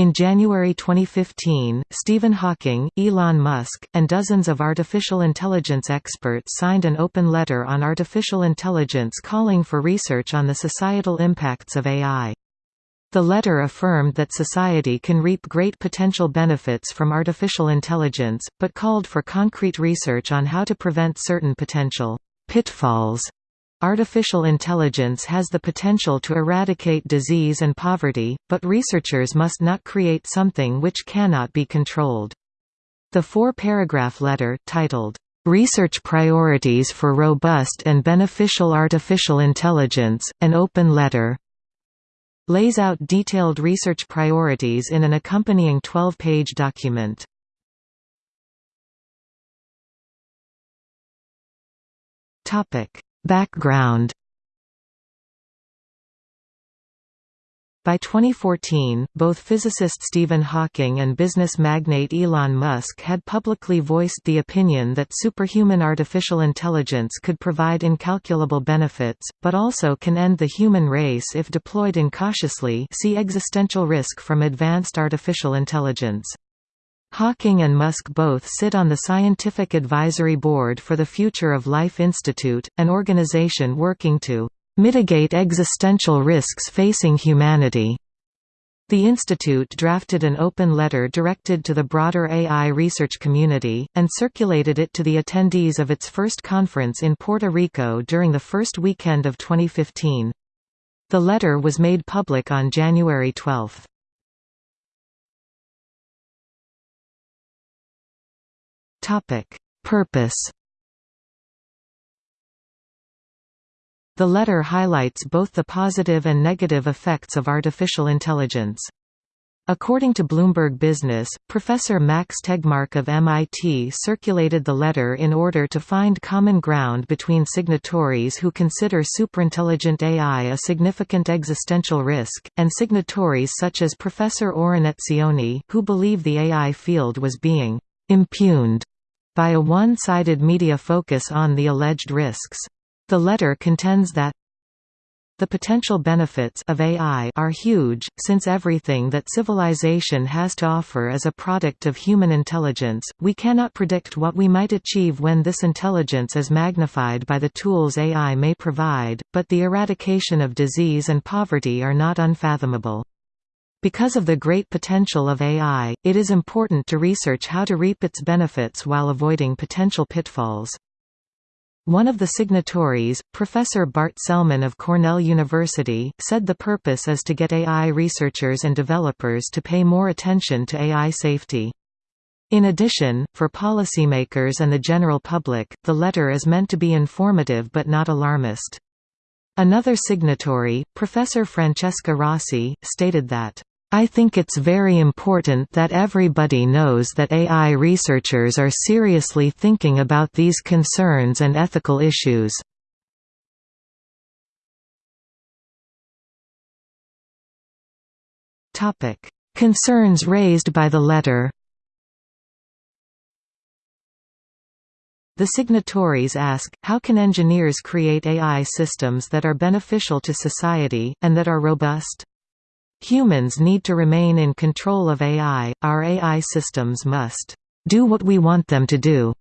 In January 2015, Stephen Hawking, Elon Musk, and dozens of artificial intelligence experts signed an open letter on artificial intelligence calling for research on the societal impacts of AI. The letter affirmed that society can reap great potential benefits from artificial intelligence, but called for concrete research on how to prevent certain potential pitfalls Artificial intelligence has the potential to eradicate disease and poverty, but researchers must not create something which cannot be controlled. The four-paragraph letter, titled, "'Research Priorities for Robust and Beneficial Artificial Intelligence, an Open Letter' lays out detailed research priorities in an accompanying 12-page document. Topic Background By 2014, both physicist Stephen Hawking and business magnate Elon Musk had publicly voiced the opinion that superhuman artificial intelligence could provide incalculable benefits, but also can end the human race if deployed incautiously see existential risk from advanced artificial intelligence. Hawking and Musk both sit on the Scientific Advisory Board for the Future of Life Institute, an organization working to mitigate existential risks facing humanity. The institute drafted an open letter directed to the broader AI research community, and circulated it to the attendees of its first conference in Puerto Rico during the first weekend of 2015. The letter was made public on January 12. Topic: Purpose. The letter highlights both the positive and negative effects of artificial intelligence. According to Bloomberg Business, Professor Max Tegmark of MIT circulated the letter in order to find common ground between signatories who consider superintelligent AI a significant existential risk, and signatories such as Professor Oren Etzioni, who believe the AI field was being impugned by a one-sided media focus on the alleged risks. The letter contends that the potential benefits of AI are huge, since everything that civilization has to offer is a product of human intelligence. We cannot predict what we might achieve when this intelligence is magnified by the tools AI may provide, but the eradication of disease and poverty are not unfathomable. Because of the great potential of AI, it is important to research how to reap its benefits while avoiding potential pitfalls. One of the signatories, Professor Bart Selman of Cornell University, said the purpose is to get AI researchers and developers to pay more attention to AI safety. In addition, for policymakers and the general public, the letter is meant to be informative but not alarmist. Another signatory, Professor Francesca Rossi, stated that I think it's very important that everybody knows that AI researchers are seriously thinking about these concerns and ethical issues. Concerns raised by the letter The signatories ask, how can engineers create AI systems that are beneficial to society, and that are robust? Humans need to remain in control of AI, our AI systems must do what we want them to do.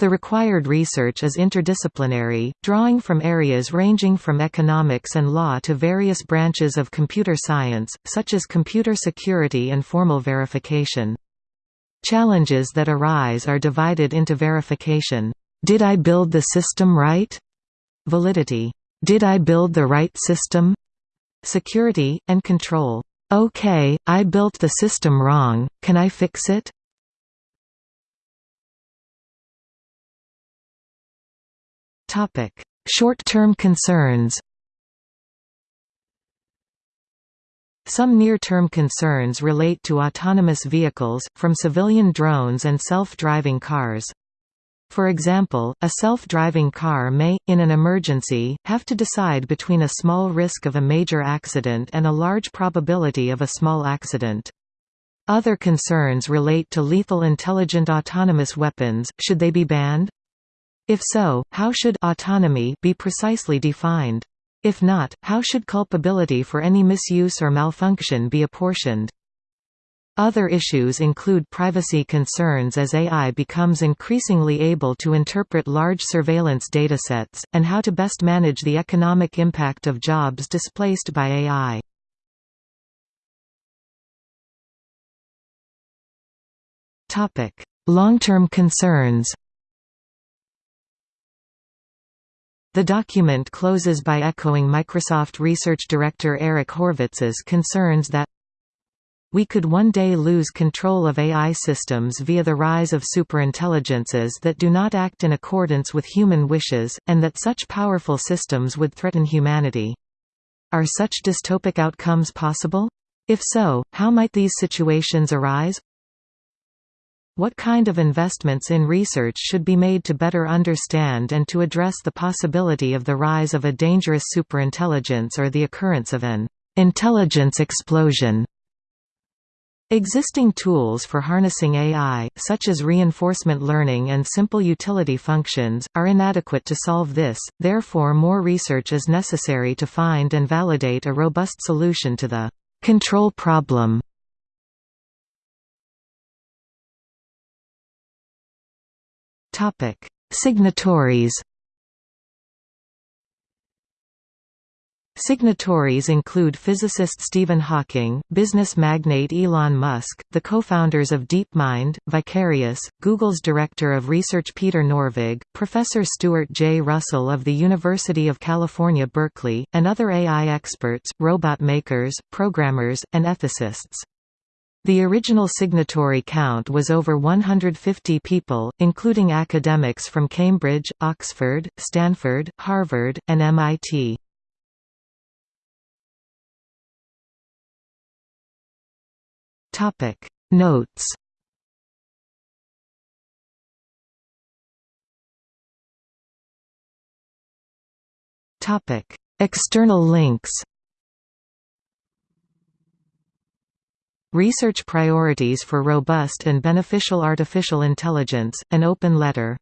The required research is interdisciplinary, drawing from areas ranging from economics and law to various branches of computer science, such as computer security and formal verification. Challenges that arise are divided into verification. Did I build the system right? Validity. Did I build the right system? Security, and control. OK, I built the system wrong, can I fix it? Short-term concerns Some near-term concerns relate to autonomous vehicles, from civilian drones and self-driving cars. For example, a self-driving car may, in an emergency, have to decide between a small risk of a major accident and a large probability of a small accident. Other concerns relate to lethal intelligent autonomous weapons, should they be banned? If so, how should autonomy be precisely defined? If not, how should culpability for any misuse or malfunction be apportioned? Other issues include privacy concerns as AI becomes increasingly able to interpret large surveillance datasets, and how to best manage the economic impact of jobs displaced by AI. Long-term concerns The document closes by echoing Microsoft Research Director Eric Horvitz's concerns that we could one day lose control of AI systems via the rise of superintelligences that do not act in accordance with human wishes, and that such powerful systems would threaten humanity. Are such dystopic outcomes possible? If so, how might these situations arise? What kind of investments in research should be made to better understand and to address the possibility of the rise of a dangerous superintelligence or the occurrence of an intelligence explosion? Existing tools for harnessing AI, such as reinforcement learning and simple utility functions, are inadequate to solve this, therefore more research is necessary to find and validate a robust solution to the control problem. Signatories. Signatories include physicist Stephen Hawking, business magnate Elon Musk, the co-founders of DeepMind, Vicarious, Google's Director of Research Peter Norvig, Professor Stuart J. Russell of the University of California Berkeley, and other AI experts, robot makers, programmers, and ethicists. The original signatory count was over 150 people, including academics from Cambridge, Oxford, Stanford, Harvard, and MIT. Notes. Topic. External links. Research Priorities for Robust and Beneficial Artificial Intelligence, an open letter